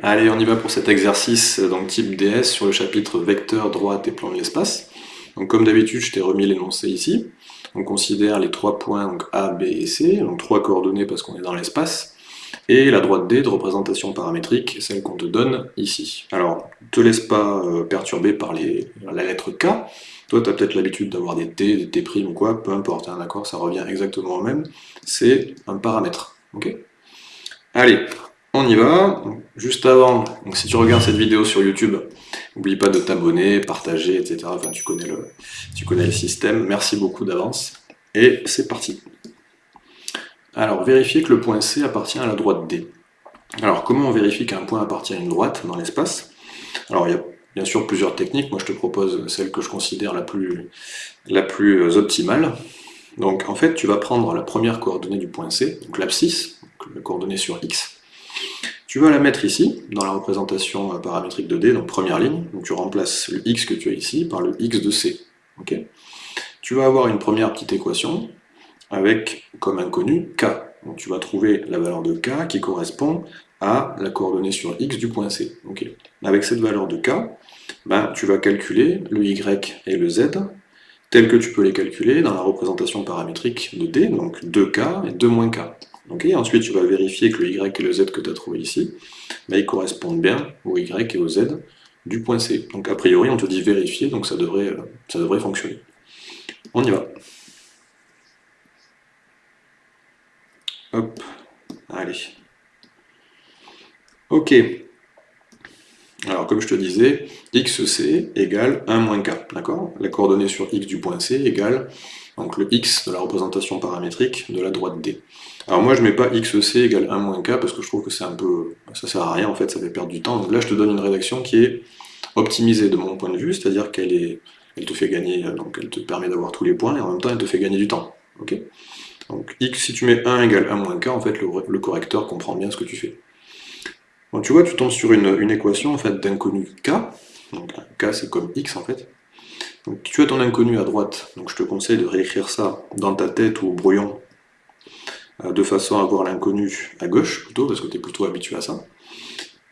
Allez, on y va pour cet exercice donc type DS sur le chapitre vecteur, droite et plan de l'espace. Donc comme d'habitude, je t'ai remis l'énoncé ici. On considère les trois points A, B et C, donc trois coordonnées parce qu'on est dans l'espace, et la droite D de représentation paramétrique, celle qu'on te donne ici. Alors, ne te laisse pas euh, perturber par les, la lettre K. Toi, tu peut-être l'habitude d'avoir des T, des T' ou quoi, peu importe, hein, d'accord, ça revient exactement au même. C'est un paramètre, ok? Allez, on y va. Juste avant, si tu regardes cette vidéo sur YouTube, n'oublie pas de t'abonner, partager, etc. Enfin, tu connais, le, tu connais le système. Merci beaucoup d'avance. Et c'est parti. Alors, vérifier que le point C appartient à la droite D. Alors, comment on vérifie qu'un point appartient à une droite dans l'espace? Alors, il y a bien sûr plusieurs techniques. Moi, je te propose celle que je considère la plus, la plus optimale. Donc, en fait, tu vas prendre la première coordonnée du point C, donc l'abscisse, la coordonnée sur X, tu vas la mettre ici, dans la représentation euh, paramétrique de D, donc première ligne, donc tu remplaces le x que tu as ici par le x de C. tu vas avoir une première petite équation avec comme inconnu k. Donc tu vas trouver la valeur de k qui correspond à la coordonnée sur x du point C. Avec cette valeur de k, ben, tu vas calculer le y et le z, tel que tu peux les calculer dans la représentation paramétrique de D, donc 2k et 2 moins k ensuite, tu vas vérifier que le y et le z que tu as trouvé ici, ils correspondent bien au y et au z du point C. Donc a priori, on te dit vérifier, donc ça devrait, euh, ça devrait fonctionner. On y va. Hop, allez. Ok. Alors comme je te disais, xc égale 1 moins k, d'accord? La coordonnée sur x du point C égale donc le x de la représentation paramétrique de la droite D. Alors moi je mets pas xc égale 1 moins k parce que je trouve que c'est un peu... ça sert à rien en fait, ça fait perdre du temps. Donc là je te donne une rédaction qui est optimisée de mon point de vue, c'est-à-dire qu'elle te fait gagner, donc elle te permet d'avoir tous les points et en même temps elle te fait gagner du temps. ok? Donc x, si tu mets 1 égale 1 moins k, en fait le, correcteur comprend bien ce que tu fais. Donc tu vois, tu tombes sur une, une équation en fait d'inconnu k, donc k c'est comme x en fait, tu as ton inconnu à droite, donc je te conseille de réécrire ça dans ta tête ou au brouillon, euh, de façon à avoir l'inconnu à gauche, plutôt, parce que tu es plutôt habitué à ça.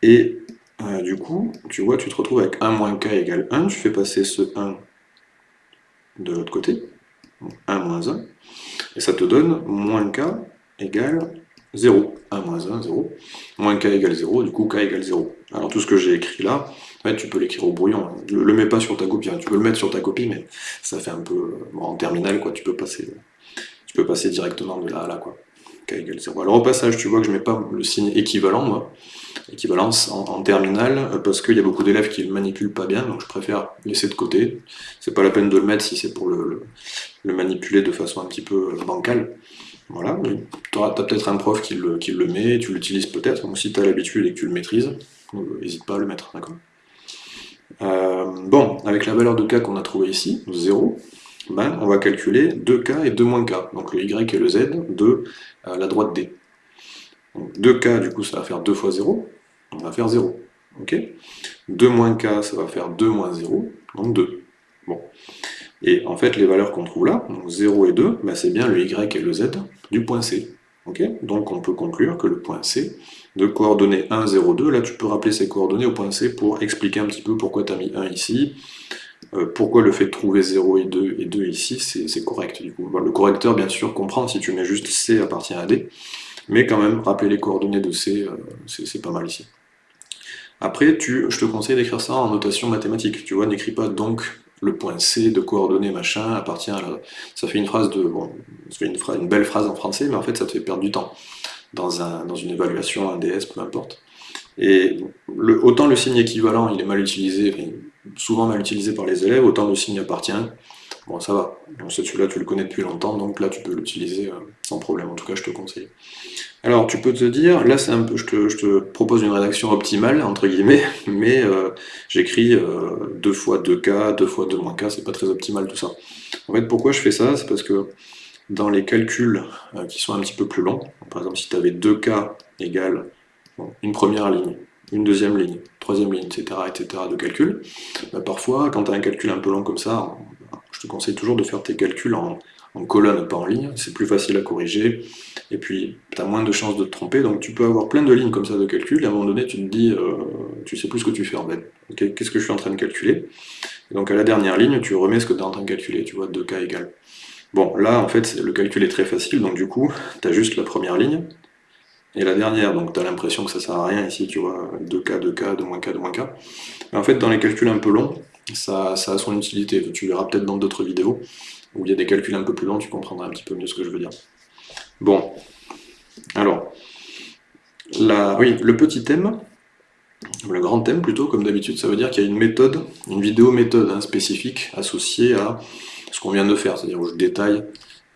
Et euh, du coup, tu vois, tu te retrouves avec 1 moins k égale 1, tu fais passer ce 1 de l'autre côté, 1 moins 1, et ça te donne moins k égale 0. 1 moins 1, 0. Moins k égale 0, du coup k égale 0. Alors tout ce que j'ai écrit là, tu peux l'écrire au brouillon. Ne le mets pas sur ta copie, hein. tu peux le mettre sur ta copie, mais ça fait un peu... en terminal, quoi, tu peux passer, tu peux passer directement de là à là, quoi. K égale 0. Alors au passage, tu vois que je mets pas le signe équivalent, moi, équivalence en, terminal, euh, parce qu'il y a beaucoup d'élèves qui le manipulent pas bien, donc je préfère laisser de côté. C'est pas la peine de le mettre si c'est pour le, manipuler de façon un petit peu bancale. Voilà, tu as, peut-être un prof qui le, met, tu l'utilises peut-être, donc si tu as l'habitude et que tu le maîtrises, n'hésite pas à le mettre, d'accord euh, bon, avec la valeur de k qu'on a trouvé ici, 0, ben, on va calculer 2k et 2 moins k, donc le y et le z de euh, la droite D. Donc 2k, du coup, ça va faire 2 fois 0, on va faire 0. ok 2 moins k, ça va faire 2 moins 0, donc 2. Bon. Et en fait, les valeurs qu'on trouve là, donc 0 et 2, ben, c'est bien le y et le z du point C. Donc on peut conclure que le point C, de coordonnées 1, 0, 2, là tu peux rappeler ces coordonnées au point C pour expliquer un petit peu pourquoi tu as mis 1 ici, euh, pourquoi le fait de trouver 0 et 2 et 2 ici, c'est correct. Du coup. le correcteur, bien sûr, comprend si tu mets juste C appartient à D, mais quand même, rappeler les coordonnées de C, euh, c'est pas mal ici. Après, tu, je te conseille d'écrire ça en notation mathématique. Tu vois, n'écris pas donc le point C de coordonnées machin appartient à la... Ça fait une phrase de... Bon, une, une belle phrase en français, mais en fait ça te fait perdre du temps dans, un, dans une évaluation, un DS, peu importe. Et autant le signe équivalent, il est mal utilisé, souvent mal utilisé par les élèves, autant le signe appartient, bon ça va. Celui-là tu le connais depuis longtemps, donc là tu peux l'utiliser euh, sans problème, en tout cas je te conseille. Alors tu peux te dire, là c'est un peu, je te, propose une rédaction optimale, entre guillemets, mais euh, j'écris 2 euh, fois 2k, 2 fois 2 moins k, c'est pas très optimal tout ça. En fait pourquoi je fais ça? C'est parce que dans les calculs qui sont un petit peu plus longs, par exemple si tu avais 2k égale une première ligne, une deuxième ligne, troisième ligne, etc., etc. de calcul, bah, parfois quand tu as un calcul un peu long comme ça, je te conseille toujours de faire tes calculs en, colonne, pas en ligne, c'est plus facile à corriger, et puis tu as moins de chances de te tromper, donc tu peux avoir plein de lignes comme ça de calcul, et à un moment donné tu te dis, euh, tu sais plus ce que tu fais en fait, qu'est-ce que je suis en train de calculer? Donc à la dernière ligne, tu remets ce que tu es en train de calculer, tu vois, 2k égale. Bon, là en fait le calcul est très facile, donc du coup, tu as juste la première ligne, et la dernière, donc tu as l'impression que ça sert à rien ici, tu vois, 2k, 2k, 2-k, 2-k. Mais en fait, dans les calculs un peu longs, ça, a son utilité, tu verras peut-être dans d'autres vidéos, où il y a des calculs un peu plus longs, tu comprendras un petit peu mieux ce que je veux dire. Bon, alors, la, oui, le petit thème, le grand thème plutôt, comme d'habitude, ça veut dire qu'il y a une méthode, une vidéo méthode hein, spécifique associée à ce qu'on vient de faire, c'est-à-dire où je détaille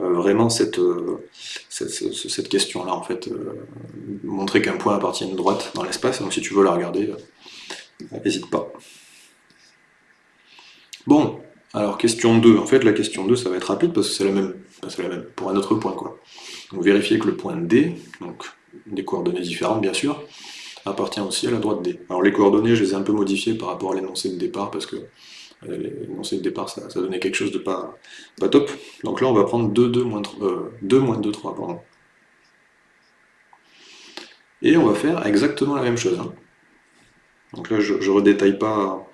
euh, vraiment cette, euh, cette, question-là, en fait, euh, montrer qu'un point appartient à une droite dans l'espace, donc si tu veux la regarder, n'hésite pas. Bon, alors question 2, en fait la question 2 ça va être rapide parce que c'est la même, pour un autre point quoi. Donc vérifier que le point D, donc des coordonnées différentes bien sûr, appartient aussi à la droite D. Alors les coordonnées je les ai un peu modifiées par rapport à l'énoncé de départ parce que euh, l'énoncé de départ ça, donnait quelque chose de pas, top. Donc là on va prendre 2, 2, moins 3, 2, moins 2, 3, pardon. Et on va faire exactement la même chose. Hein. Donc là je redétaille pas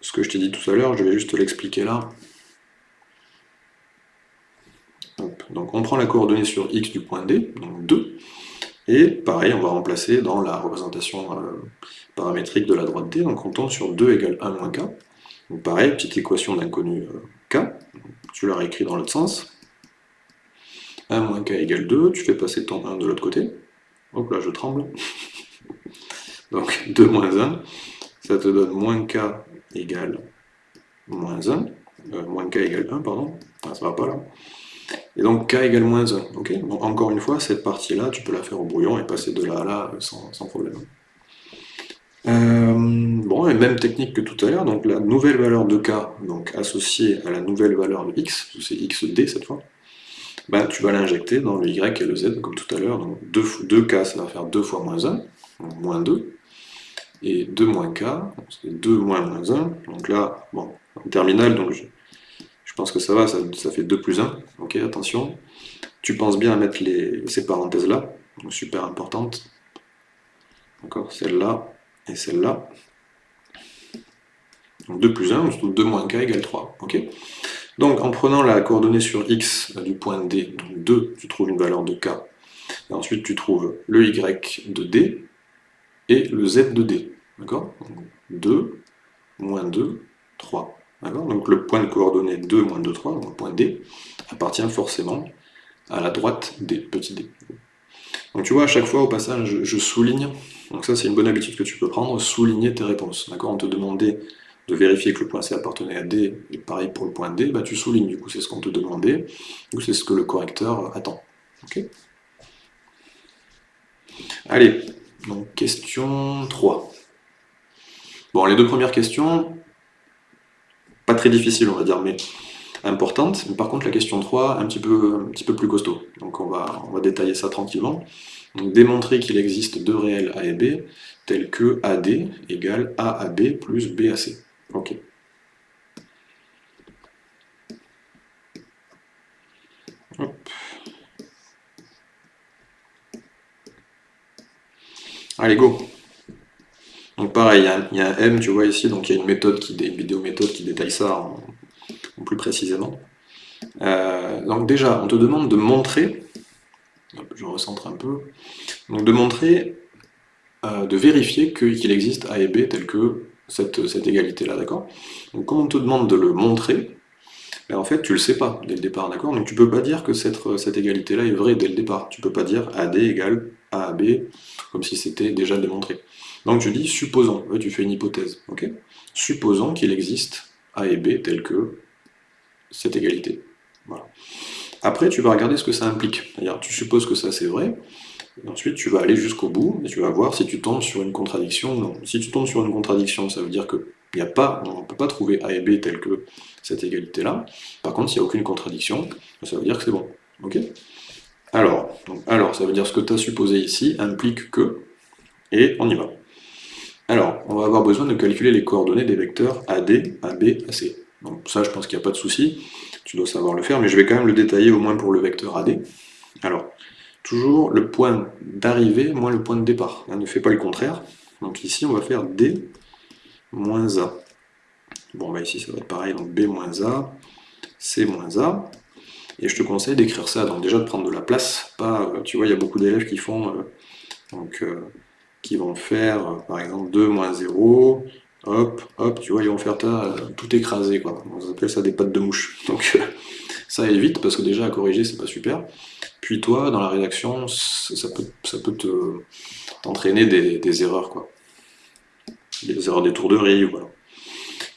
ce que je t'ai dit tout à l'heure, je vais juste l'expliquer là. Donc on prend la coordonnée sur x du point D, donc 2, et pareil, on va remplacer dans la représentation euh, paramétrique de la droite D, donc on tombe sur 2 égale 1 moins k. Donc pareil, petite équation d'inconnu euh, k, tu la réécris dans l'autre sens. 1 moins k égale 2, tu fais passer ton 1 de l'autre côté. Hop là, je tremble. donc 2 moins 1, ça te donne moins k égale moins 1, euh, moins k égale 1, pardon, ah, ça va pas là. Et donc k égale moins 1, ok donc, Encore une fois, cette partie-là, tu peux la faire au brouillon et passer de là à là sans, problème. Euh, bon, et même technique que tout à l'heure, donc la nouvelle valeur de k, donc associée à la nouvelle valeur de x, c'est xd cette fois, ben, tu vas l'injecter dans le y et le z comme tout à l'heure, donc 2, 2k ça va faire 2 fois moins 1, donc moins 2, et 2 moins k, c'est 2 moins moins 1, donc là, bon, en terminale, donc je, pense que ça va, ça, fait 2 plus 1, ok, attention, tu penses bien à mettre ces parenthèses là, donc super importante, d'accord, celle-là et celle-là, donc 2 plus 1, on se trouve 2 moins k égale 3, ok. Donc en prenant la coordonnée sur x du point D, donc 2, tu trouves une valeur de k, et ensuite tu trouves le y de D, et le z de d. D'accord? 2, moins 2, 3. Donc le point de coordonnée 2, moins 2, 3, donc le point D, appartient forcément à la droite D, petit d. Donc tu vois, à chaque fois au passage, je, souligne, donc ça c'est une bonne habitude que tu peux prendre, souligner tes réponses. D'accord? On te demandait de vérifier que le point C appartenait à D, et pareil pour le point D, bah tu soulignes, du coup c'est ce qu'on te demandait, ou c'est ce que le correcteur attend. Allez, donc question 3. Bon, les deux premières questions, pas très difficiles on va dire, mais importantes. par contre la question 3, un petit peu, un petit peu plus costaud. Donc on va, on va détailler ça tranquillement. Donc démontrer qu'il existe deux réels A et B, tels que AD égale A à B plus B à C. Ok. Allez, go. Donc pareil, il y, a un M, tu vois ici, donc il y a une méthode, une vidéo méthode qui détaille ça plus précisément. Euh, donc déjà, on te demande de montrer, je recentre un peu, donc de montrer, euh, de vérifier qu'il existe A et B tel que cette, égalité-là, d'accord? Donc quand on te demande de le montrer, ben, en fait tu le sais pas dès le départ, d'accord? Donc tu peux pas dire que cette, égalité-là est vraie dès le départ, tu peux pas dire AD égale A à B, comme si c'était déjà démontré. Donc tu dis, supposons, tu fais une hypothèse, ok? Supposons qu'il existe A et B tel que cette égalité. Après, tu vas regarder ce que ça implique. C'est-à-dire, tu supposes que ça c'est vrai, et ensuite tu vas aller jusqu'au bout, et tu vas voir si tu tombes sur une contradiction ou non. Si tu tombes sur une contradiction, ça veut dire que a pas, on ne peut pas trouver A et B tel que cette égalité-là. Par contre, s'il n'y a aucune contradiction, ça veut dire que c'est bon. ok? Alors, alors, ça veut dire ce que tu as supposé ici implique que, et on y va. Alors, on va avoir besoin de calculer les coordonnées des vecteurs AD, AB, AC. Donc ça, je pense qu'il n'y a pas de souci, tu dois savoir le faire, mais je vais quand même le détailler au moins pour le vecteur AD. Alors, toujours le point d'arrivée moins le point de départ. Hein, ne fais pas le contraire. Donc ici, on va faire D moins A. Bon, bah ici, ça va être pareil, donc B moins A, C moins A. Et je te conseille d'écrire ça, donc déjà de prendre de la place, pas, euh, tu vois, il y a beaucoup d'élèves qui font, euh, donc, euh, qui vont faire, par exemple, 2 moins 0, hop, hop, tu vois, ils vont faire tout écrasé, quoi. On appelle ça des pattes de mouche. Donc, ça évite, parce que déjà, à corriger, c'est pas super. Puis toi, dans la rédaction, ça peut, ça peut t'entraîner des, erreurs, quoi. Des erreurs des tourderies, voilà.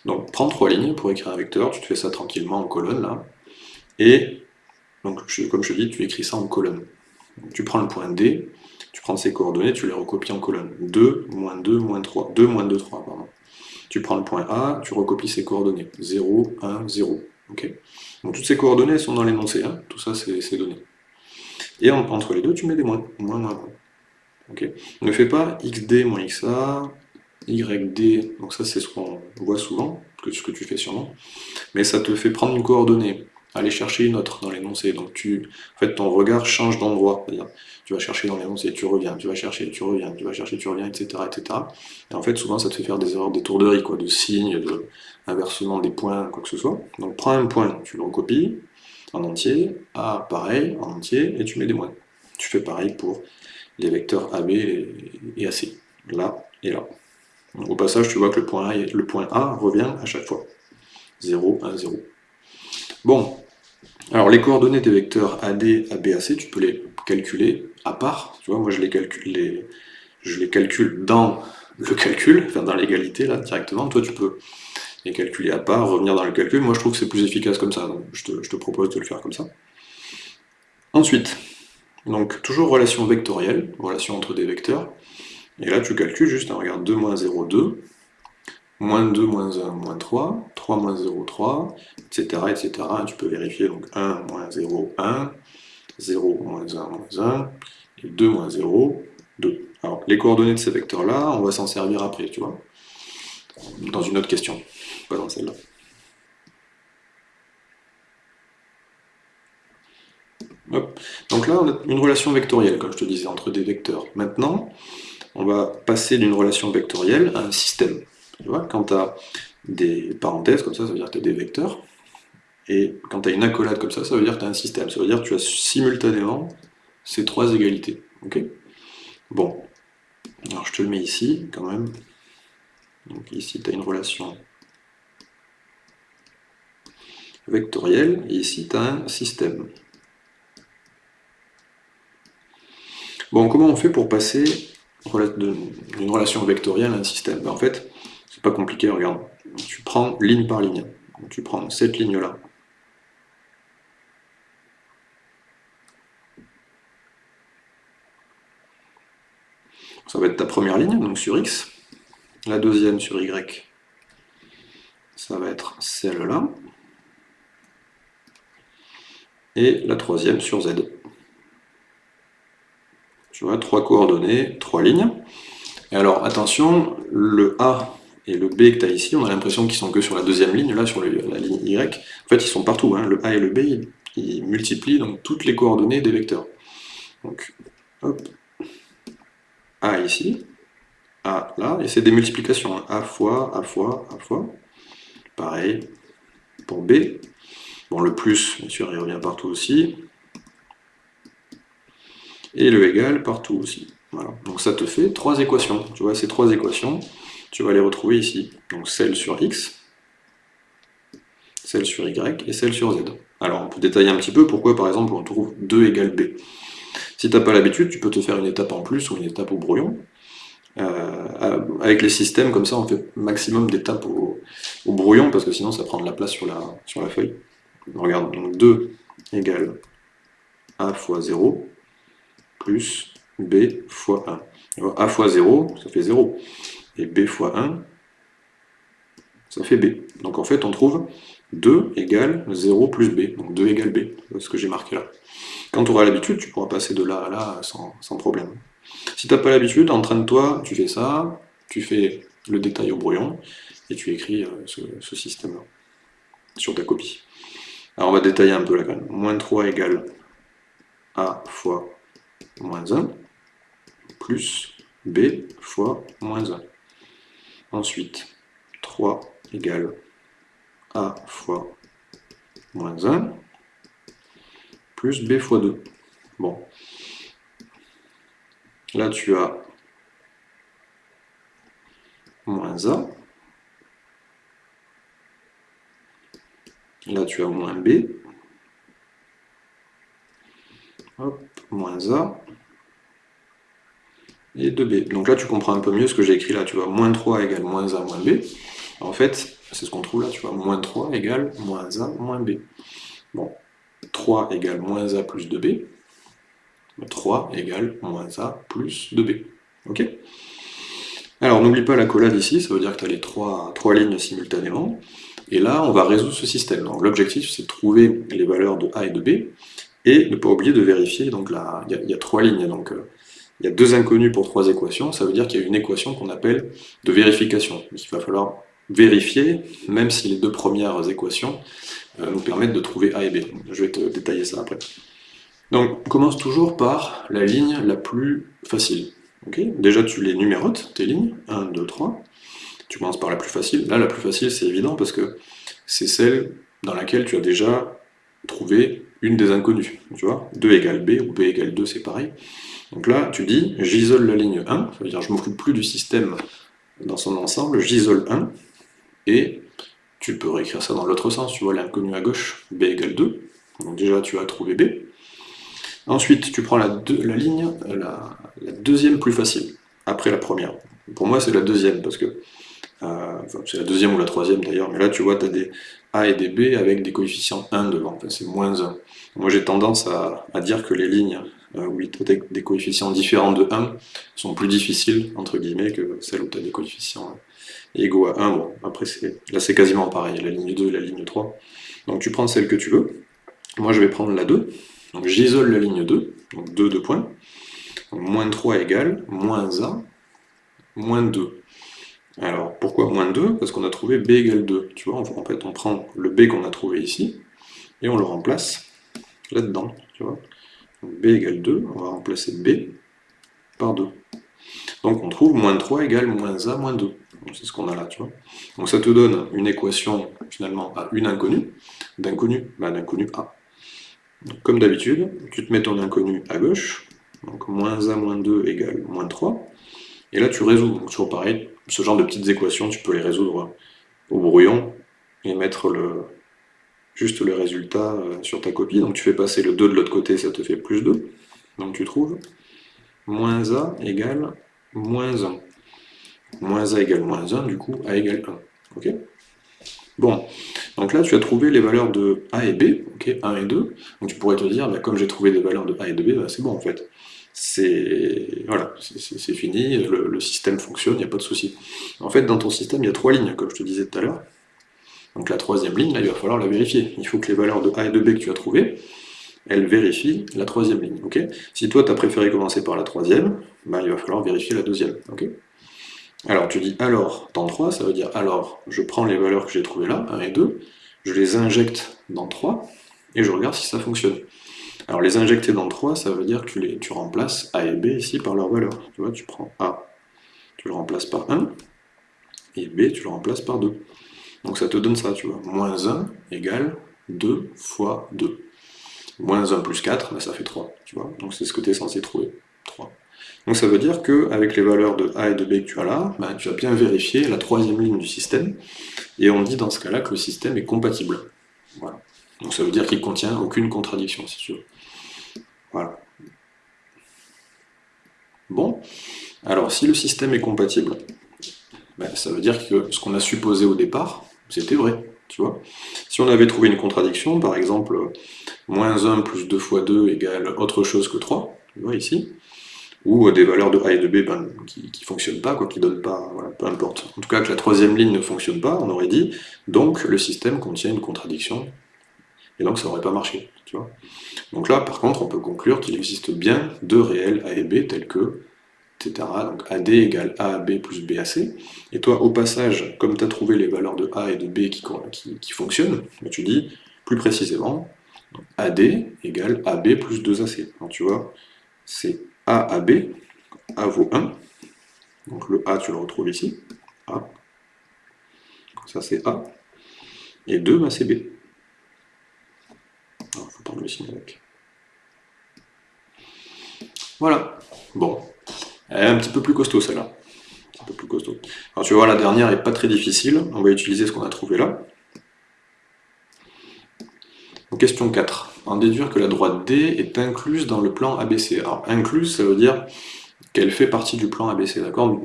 Donc, prends trois lignes pour écrire un vecteur, tu te fais ça tranquillement en colonne, là. Et donc, comme je te dis, tu écris ça en colonne. tu prends le point D, tu prends ses coordonnées, tu les recopies en colonne. 2, moins 2, moins 3. 2, moins 2, 3, pardon. Tu prends le point A, tu recopies ses coordonnées. 0, 1, 0. Donc toutes ces coordonnées sont dans l'énoncé, hein. tout ça c'est donné. Et entre les deux, tu mets des moins. moins, moins, Ne fais pas xd moins xa, yd, donc ça c'est ce qu'on voit souvent, ce que tu fais sûrement, mais ça te fait prendre une coordonnée aller chercher une autre dans l'énoncé. Donc tu, en fait, ton regard change d'endroit. Tu vas chercher dans l'énoncé, tu reviens, tu vas chercher, tu reviens, tu vas chercher, tu reviens, etc., etc. Et en fait, souvent, ça te fait faire des erreurs d'étourderie, quoi, de signes, de inversement des points, quoi que ce soit. Donc prends un point, tu le recopies en entier, A pareil, en entier, et tu mets des moins. Tu fais pareil pour les vecteurs AB et AC, là et là. au passage, tu vois que le point A, le point A revient à chaque fois. 0, 1, 0. Bon, alors les coordonnées des vecteurs AD, AB, AC, tu peux les calculer à part. Tu vois, moi je les calcule, dans le calcul, enfin dans l'égalité là directement. Toi tu peux les calculer à part, revenir dans le calcul. Moi je trouve que c'est plus efficace comme ça, donc je te, propose de le faire comme ça. Ensuite, donc toujours relation vectorielle, relation entre des vecteurs. Et là tu calcules juste, hein, regarde 2 moins 0, 2, moins 2, moins 1, moins 3, 3 moins 0, 3, etc., tu peux vérifier, donc 1, moins 0, 1, 0, moins 1, moins 1, et 2, moins 0, 2. Alors, les coordonnées de ces vecteurs-là, on va s'en servir après, tu vois, dans une autre question, pas dans celle-là. Donc là, on a une relation vectorielle, comme je te disais, entre des vecteurs. Maintenant, on va passer d'une relation vectorielle à un système. Tu vois, quand tu as des parenthèses comme ça, ça veut dire que tu as des vecteurs. Et quand tu as une accolade comme ça, ça veut dire que tu as un système. Ça veut dire que tu as simultanément ces trois égalités. Ok? Bon. Alors je te le mets ici, quand même. Donc ici, tu as une relation vectorielle, et ici, tu as un système. Bon, comment on fait pour passer d'une relation vectorielle à un système? Ben, En fait, c'est pas compliqué, regarde. Tu prends ligne par ligne. Tu prends cette ligne-là. Ça va être ta première ligne, donc sur X. La deuxième sur Y, ça va être celle-là. Et la troisième sur Z. Tu vois, trois coordonnées, trois lignes. Et alors, attention, le A et le B que tu as ici, on a l'impression qu'ils sont que sur la deuxième ligne, là, sur la ligne Y. En fait, ils sont partout. Hein. Le A et le B, ils, multiplient donc toutes les coordonnées des vecteurs. Donc, hop, A ici, A là, et c'est des multiplications. Hein. A fois, A fois, A fois. Pareil pour B. Bon, le plus, bien sûr, il revient partout aussi. Et le égal partout aussi. Voilà. Donc ça te fait trois équations. Tu vois, ces trois équations, tu vas les retrouver ici. Donc celle sur x, celle sur y et celle sur z. Alors on peut détailler un petit peu pourquoi par exemple on trouve 2 égale b. Si tu n'as pas l'habitude, tu peux te faire une étape en plus ou une étape au brouillon. Euh, avec les systèmes, comme ça, on fait maximum d'étapes au, brouillon, parce que sinon ça prend de la place sur la, sur la feuille. Regarde, donc 2 égale a fois 0, plus b fois 1. a fois 0, ça fait 0 et b fois 1, ça fait b. Donc en fait, on trouve 2 égale 0 plus b, donc 2 égale b, ce que j'ai marqué là. Quand tu auras l'habitude, tu pourras passer de là à là sans, problème. Si tu n'as pas l'habitude, entraîne-toi, tu fais ça, tu fais le détail au brouillon, et tu écris euh, ce, système-là. sur ta copie. Alors on va détailler un peu là quand. Moins 3 égale A fois moins 1, plus B fois moins 1. Ensuite, 3 égale A fois moins 1, plus B fois 2. Bon. Là, tu as moins A. Là, tu as moins B. Hop, moins A. Et 2B. Donc là, tu comprends un peu mieux ce que j'ai écrit là. Tu vois, moins 3 égale moins A moins B. En fait, c'est ce qu'on trouve là. Tu vois, moins 3 égale moins A moins B. Bon, 3 égale moins A plus 2B. 3 égale moins A plus 2B. Ok? Alors n'oublie pas la collade ici, ça veut dire que tu as les trois, trois lignes simultanément. Et là, on va résoudre ce système. Donc l'objectif, c'est de trouver les valeurs de A et de B, et ne pas oublier de vérifier, donc là, il y, a trois lignes, donc euh, il y a deux inconnus pour trois équations, ça veut dire qu'il y a une équation qu'on appelle de vérification. Il va falloir vérifier, même si les deux premières équations euh, nous permettent de trouver A et B. Je vais te détailler ça après. Donc, on commence toujours par la ligne la plus facile. Déjà, tu les numérotes, tes lignes, 1, 2, 3. Tu commences par la plus facile. Là, la plus facile, c'est évident, parce que c'est celle dans laquelle tu as déjà trouvé une des inconnues. Tu vois? 2 égale B, ou B égale 2, c'est pareil. Donc là, tu dis, j'isole la ligne 1, ça veut dire je ne m'occupe plus du système dans son ensemble, j'isole 1, et tu peux réécrire ça dans l'autre sens, tu vois l'inconnu à gauche, B égale 2, donc déjà tu as trouvé B, Ensuite, tu prends la, ligne, la, deuxième plus facile, après la première. Pour moi, c'est la deuxième, parce que euh, c'est la deuxième ou la troisième d'ailleurs, mais là, tu vois, tu as des A et des B avec des coefficients 1 devant, enfin, c'est moins 1. Moi, j'ai tendance à, dire que les lignes où tu as des coefficients différents de 1 sont plus difficiles, entre guillemets, que celles où tu as des coefficients égaux à 1. Bon, après, là, c'est quasiment pareil, la ligne 2 et la ligne 3. Donc, tu prends celle que tu veux. Moi, je vais prendre la 2. Donc j'isole la ligne 2, donc 2, 2 points. moins 3 égale moins A, moins 2. Alors pourquoi moins 2 Parce qu'on a trouvé B égale 2. Tu vois, en fait on prend le B qu'on a trouvé ici, et on le remplace là-dedans. Tu vois B égale 2, on va remplacer B par 2. Donc on trouve moins 3 égale moins A moins 2. C'est ce qu'on a là, tu vois. Donc ça te donne une équation finalement à une inconnue, d'inconnu, bah, d'inconnu A comme d'habitude, tu te mets ton inconnu à gauche, donc moins 1 moins 2 égale moins 3, et là tu résous, donc toujours pareil, ce genre de petites équations, tu peux les résoudre au brouillon, et mettre le, juste le résultat euh, sur ta copie, donc tu fais passer le 2 de l'autre côté, ça te fait plus 2, donc tu trouves moins A égale moins 1. Moins A égale moins 1, du coup A égale 1. ok? Bon, donc là tu as trouvé les valeurs de A et B, ok, 1 et 2, donc tu pourrais te dire, bah, comme j'ai trouvé des valeurs de A et de B, bah, c'est bon en fait. C'est voilà, c'est fini, le, système fonctionne, il n'y a pas de souci. En fait, dans ton système, il y a trois lignes, comme je te disais tout à l'heure. Donc la troisième ligne, là, il va falloir la vérifier. Il faut que les valeurs de A et de B que tu as trouvées, elles vérifient la troisième ligne. si toi, tu as préféré commencer par la troisième, bah, il va falloir vérifier la deuxième. alors tu dis alors dans 3, ça veut dire alors je prends les valeurs que j'ai trouvées là, 1 et 2, je les injecte dans 3, et je regarde si ça fonctionne. Alors les injecter dans 3, ça veut dire que tu, les, tu remplaces A et B ici par leurs valeurs. Tu vois, tu prends A, tu le remplaces par 1, et B, tu le remplaces par 2. Donc ça te donne ça, tu vois. Moins 1 égale 2 fois 2. Moins 1 plus 4, ben, ça fait 3, tu vois. Donc c'est ce que tu es censé trouver, 3. Donc ça veut dire qu'avec les valeurs de A et de B que tu as là, bah, tu as bien vérifié la troisième ligne du système, et on dit dans ce cas-là que le système est compatible. Voilà. Donc ça veut dire qu'il ne contient aucune contradiction, si tu veux. Voilà. Bon, alors si le système est compatible, bah, ça veut dire que ce qu'on a supposé au départ, c'était vrai. Tu vois si on avait trouvé une contradiction, par exemple, moins 1 plus 2 fois 2 égale autre chose que 3, tu vois ici, ou des valeurs de A et de B ben, qui ne fonctionnent pas, quoi, qui donnent pas, voilà, peu importe. En tout cas, que la troisième ligne ne fonctionne pas, on aurait dit, donc le système contient une contradiction, et donc ça n'aurait pas marché, tu vois. Donc là, par contre, on peut conclure qu'il existe bien deux réels A et B tels que Donc AD égale AAB plus BAC. Et toi, au passage, comme tu as trouvé les valeurs de A et de B qui, fonctionnent, bah, tu dis plus précisément AD égale AB plus 2AC. Donc tu vois, c'est AAB, A vaut 1, donc le A tu le retrouves ici, A, ça c'est A, et 2 bah, c'est B. Il faut prendre le signe avec. Voilà. Bon. Elle est un petit peu plus costaud celle-là. Un peu plus costaud. Alors tu voir, la dernière est pas très difficile. On va utiliser ce qu'on a trouvé là. question 4. En déduire que la droite D est incluse dans le plan ABC. Alors incluse, ça veut dire qu'elle fait partie du plan ABC, d'accord?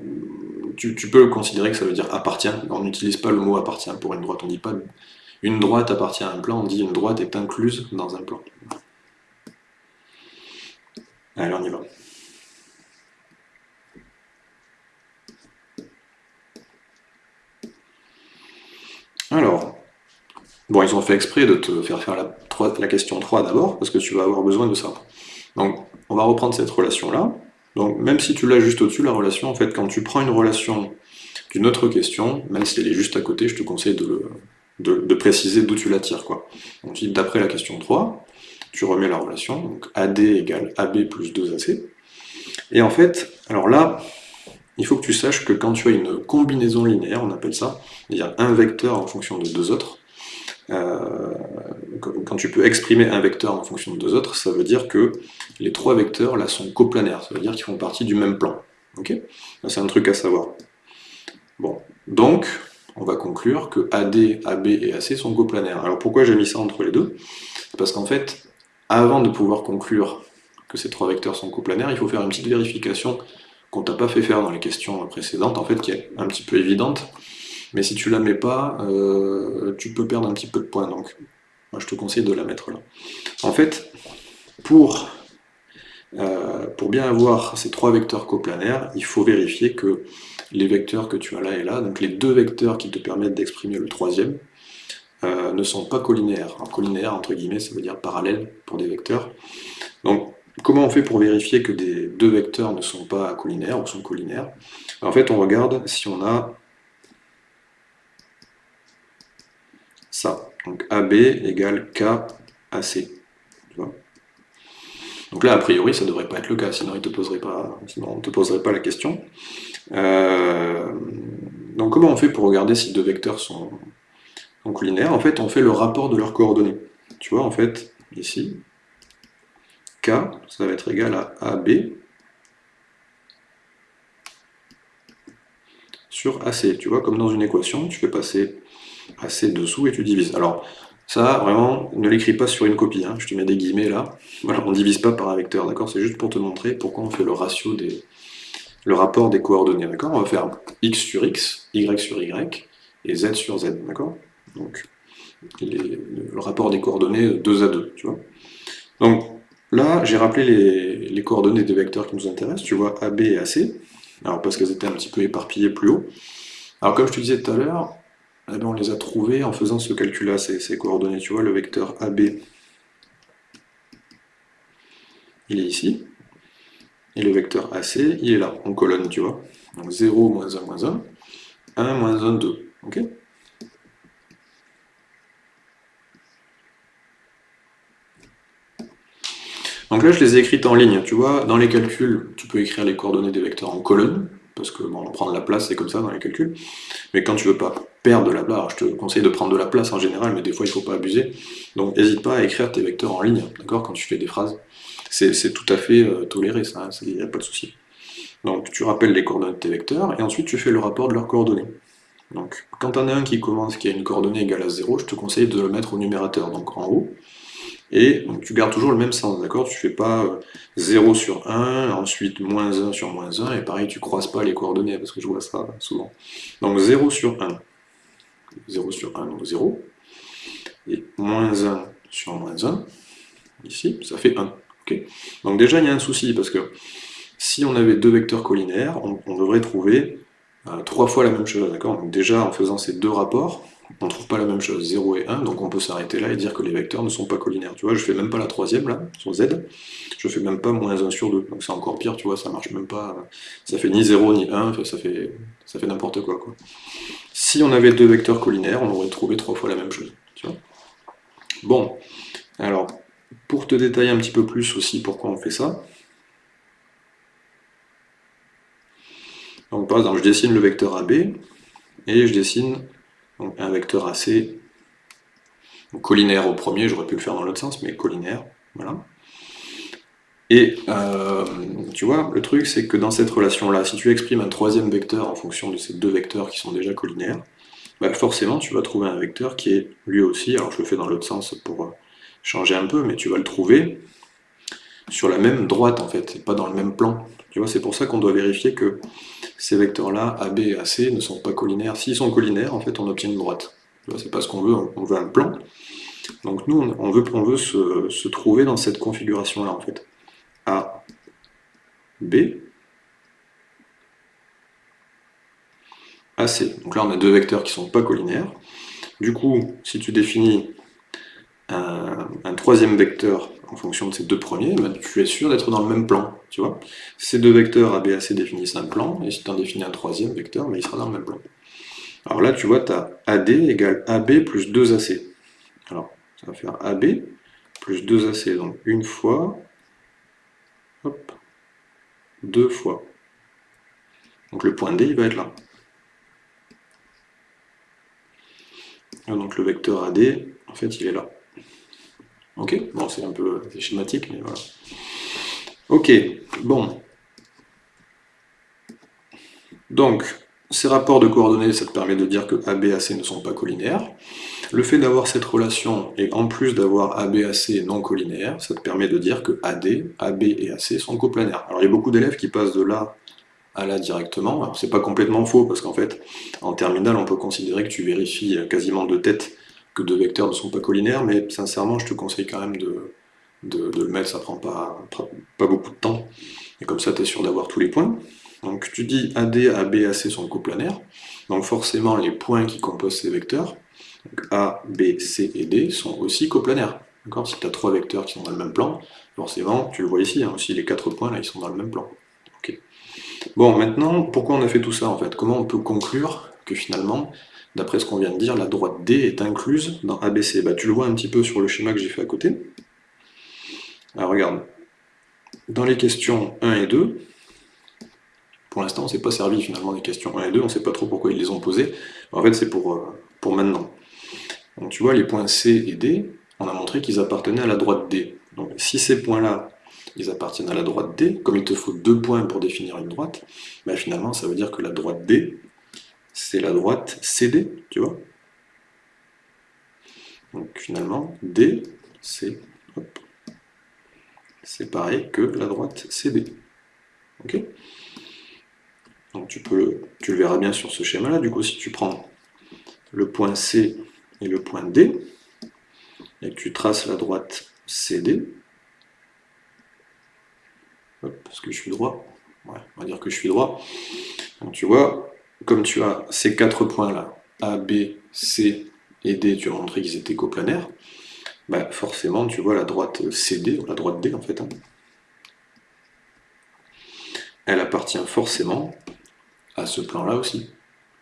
Tu, tu, peux considérer que ça veut dire appartient. On n'utilise pas le mot appartient pour une droite. On dit pas une droite appartient à un plan, on dit une droite est incluse dans un plan. Allez, on y va. Alors, bon, ils ont fait exprès de te faire faire la, question 3 d'abord, parce que tu vas avoir besoin de ça. Donc, on va reprendre cette relation-là. Donc, même si tu l'as juste au-dessus, la relation, en fait, quand tu prends une relation d'une autre question, même si elle est juste à côté, je te conseille de, préciser d'où tu la tires. Quoi. Donc, d'après la question 3, tu remets la relation, donc AD égale AB plus 2AC. Et en fait, alors là, il faut que tu saches que quand tu as une combinaison linéaire, on appelle ça, c'est-à-dire un vecteur en fonction de deux autres, euh, quand tu peux exprimer un vecteur en fonction de deux autres, ça veut dire que les trois vecteurs là sont coplanaires, ça veut dire qu'ils font partie du même plan. C'est un truc à savoir. Bon, donc, on va conclure que AD, AB et AC sont coplanaires. Alors pourquoi j'ai mis ça entre les deux? Parce qu'en fait, avant de pouvoir conclure que ces trois vecteurs sont coplanaires, il faut faire une petite vérification qu'on t'a pas fait faire dans les questions précédentes, en fait, qui est un petit peu évidente, mais si tu la mets pas, euh, tu peux perdre un petit peu de points, donc je te conseille de la mettre là. En fait, pour, euh, pour bien avoir ces trois vecteurs coplanaires, il faut vérifier que les vecteurs que tu as là et là, donc les deux vecteurs qui te permettent d'exprimer le troisième, euh, ne sont pas collinaires. Alors, entre guillemets, ça veut dire parallèle pour des vecteurs. Donc, comment on fait pour vérifier que des deux vecteurs ne sont pas collinaires ou sont collinaires? En fait, on regarde si on a ça. Donc AB égale KAC. Donc là, a priori, ça ne devrait pas être le cas, sinon, on ne te poserait pas la question. Euh, donc comment on fait pour regarder si deux vecteurs sont, donc linéaire, en fait, on fait le rapport de leurs coordonnées. Tu vois, en fait, ici, Ça va être égal à AB sur AC. Tu vois, comme dans une équation, tu fais passer AC dessous et tu divises. Alors, ça, vraiment, ne l'écris pas sur une copie. Hein. Je te mets des guillemets là. On ne divise pas par un vecteur, d'accord? C'est juste pour te montrer pourquoi on fait le ratio des... le rapport des coordonnées, d'accord? On va faire x sur x, y sur y, et z sur z, d'accord? Donc le rapport des coordonnées 2 à 2, tu vois? Donc là, j'ai rappelé les, coordonnées des vecteurs qui nous intéressent, tu vois, AB et AC, alors parce qu'elles étaient un petit peu éparpillées plus haut. Alors comme je te disais tout à l'heure, eh ben, on les a trouvées en faisant ce calcul-là, ces, coordonnées, tu vois, le vecteur AB, il est ici, et le vecteur AC, il est là, en colonne, tu vois. Donc 0, moins 1, moins 1, 1, moins 1, 2, ok? Donc là, je les ai écrites en ligne. Tu vois, dans les calculs, tu peux écrire les coordonnées des vecteurs en colonne, parce que bon, on prend de la place, c'est comme ça dans les calculs. Mais quand tu veux pas perdre de la place, je te conseille de prendre de la place en général, mais des fois, il faut pas abuser. Donc, n'hésite pas à écrire tes vecteurs en ligne, d'accord, quand tu fais des phrases. C'est tout à fait euh, toléré, ça, il hein, n'y a pas de souci. Donc, tu rappelles les coordonnées de tes vecteurs, et ensuite, tu fais le rapport de leurs coordonnées. Donc, quand tu en as un qui commence, qui a une coordonnée égale à 0, je te conseille de le mettre au numérateur, donc en haut, et donc, tu gardes toujours le même sens, d'accord? Tu fais pas 0 euh, sur 1, ensuite moins 1 sur moins 1, et pareil, tu croises pas les coordonnées, parce que je vois ça souvent. Donc 0 sur 1, 0 sur 1, donc 0, et moins 1 sur moins 1, ici, ça fait 1. donc déjà, il y a un souci, parce que si on avait deux vecteurs collinaires, on, devrait trouver euh, trois fois la même chose, d'accord? Donc déjà, en faisant ces deux rapports, on ne trouve pas la même chose, 0 et 1, donc on peut s'arrêter là et dire que les vecteurs ne sont pas collinaires. Tu vois, je fais même pas la troisième là, sur Z, je fais même pas moins 1 sur 2, donc c'est encore pire, tu vois, ça marche même pas, ça fait ni 0 ni 1, ça fait, ça fait n'importe quoi. Si on avait deux vecteurs collinaires, on aurait trouvé trois fois la même chose. Bon, alors, pour te détailler un petit peu plus aussi pourquoi on fait ça, je dessine le vecteur AB, et je dessine un vecteur AC collinaire au premier, j'aurais pu le faire dans l'autre sens, mais collinaire, voilà. Et euh, tu vois, le truc c'est que dans cette relation-là, si tu exprimes un troisième vecteur en fonction de ces deux vecteurs qui sont déjà collinaires, bah forcément tu vas trouver un vecteur qui est lui aussi, alors je le fais dans l'autre sens pour euh, changer un peu, mais tu vas le trouver sur la même droite en fait, et pas dans le même plan. Tu vois, c'est pour ça qu'on doit vérifier que ces vecteurs-là, AB et AC, ne sont pas collinaires. S'ils sont collinaires, en fait, on obtient une droite. C'est pas ce qu'on veut, on veut un plan. Donc nous, on veut, veut se, se trouver dans cette configuration-là, en fait. A, B, AC. Donc là, on a deux vecteurs qui ne sont pas collinaires. Du coup, si tu définis un, troisième vecteur en fonction de ces deux premiers, ben, tu es sûr d'être dans le même plan, tu vois. Ces deux vecteurs A, définissent un plan, et si tu en définis un troisième vecteur, mais ben, il sera dans le même plan. Alors là, tu vois, tu as AD égale AB plus 2AC. Alors, ça va faire AB plus 2AC, donc une fois, deux fois. Donc le point D, il va être là. Donc le vecteur AD, en fait, il est là. Ok Bon, c'est un peu schématique, mais voilà. Ok, bon. Donc, ces rapports de coordonnées, ça te permet de dire que AB et AC ne sont pas collinaires. Le fait d'avoir cette relation, et en plus d'avoir AB AC non collinaires, ça te permet de dire que AD, AB et AC sont coplanaires. Alors il y a beaucoup d'élèves qui passent de là à là directement. Alors c'est pas complètement faux, parce qu'en fait, en terminale, on peut considérer que tu vérifies quasiment de tête que deux vecteurs ne sont pas collinaires, mais sincèrement, je te conseille quand même de, le mettre, ça prend pas, pas beaucoup de temps, et comme ça, tu es sûr d'avoir tous les points. Donc tu dis AD, AB, AC sont coplanaires, donc forcément les points qui composent ces vecteurs, A, B, C et D, sont aussi coplanaires. Si tu as trois vecteurs qui sont dans le même plan, forcément, tu le vois ici, hein, aussi les quatre points là, ils sont dans le même plan. Bon, maintenant, pourquoi on a fait tout ça en fait? Comment on peut conclure que finalement, d'après ce qu'on vient de dire, la droite D est incluse dans ABC. Bah, tu le vois un petit peu sur le schéma que j'ai fait à côté. Alors regarde, dans les questions 1 et 2, pour l'instant on ne s'est pas servi finalement des questions 1 et 2, on ne sait pas trop pourquoi ils les ont posées, en fait c'est pour, euh, pour maintenant. Donc tu vois, les points C et D, on a montré qu'ils appartenaient à la droite D. Donc si ces points-là, ils appartiennent à la droite D, comme il te faut deux points pour définir une droite, bah finalement ça veut dire que la droite D, c'est la droite CD, tu vois. Donc finalement, D, c'est pareil que la droite CD. Ok? Donc tu, peux le, tu le verras bien sur ce schéma-là. Du coup, si tu prends le point C et le point D, et que tu traces la droite CD, parce que je suis droit, ouais, on va dire que je suis droit, donc tu vois, comme tu as ces quatre points-là, A, B, C et D, tu as montré qu'ils étaient coplanaires, bah forcément tu vois la droite CD, la droite D en fait, hein. elle appartient forcément à ce plan-là aussi.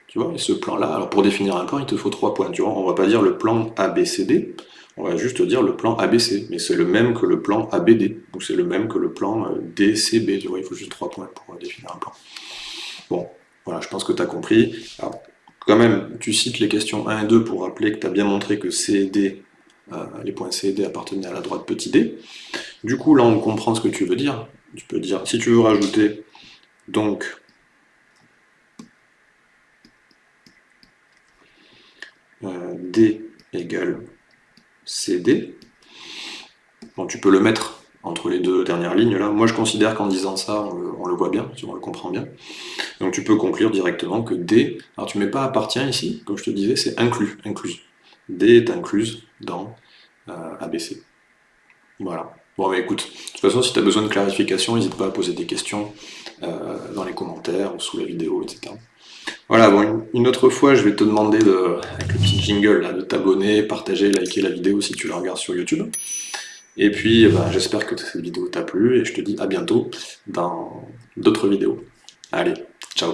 Tu vois, et ce plan-là, alors pour définir un plan, il te faut trois points. Tu vois, on va pas dire le plan ABCD, on va juste dire le plan ABC, mais c'est le même que le plan ABD, ou c'est le même que le plan euh, DCB, tu vois, il faut juste trois points pour définir un plan. Bon, voilà, je pense que tu as compris. Alors, quand même, tu cites les questions 1 et 2 pour rappeler que tu as bien montré que C et D, euh, les points C et D appartenaient à la droite petit d. Du coup, là, on comprend ce que tu veux dire. Tu peux dire, si tu veux rajouter, donc, euh, D égale CD, bon, tu peux le mettre entre les deux dernières lignes là. Moi je considère qu'en disant ça, on le, voit bien, on le comprend bien. Donc tu peux conclure directement que D, alors tu mets pas appartient ici, comme je te disais, c'est inclus, inclus. D est incluse dans euh, ABC. Voilà. Bon mais écoute, de toute façon si tu as besoin de clarification, n'hésite pas à poser des questions euh, dans les commentaires ou sous la vidéo, etc. Voilà, bon, une autre fois, je vais te demander, de, avec le petit jingle, de t'abonner, partager, liker la vidéo si tu la regardes sur YouTube. Et puis, eh ben, j'espère que cette vidéo t'a plu, et je te dis à bientôt dans d'autres vidéos. Allez, ciao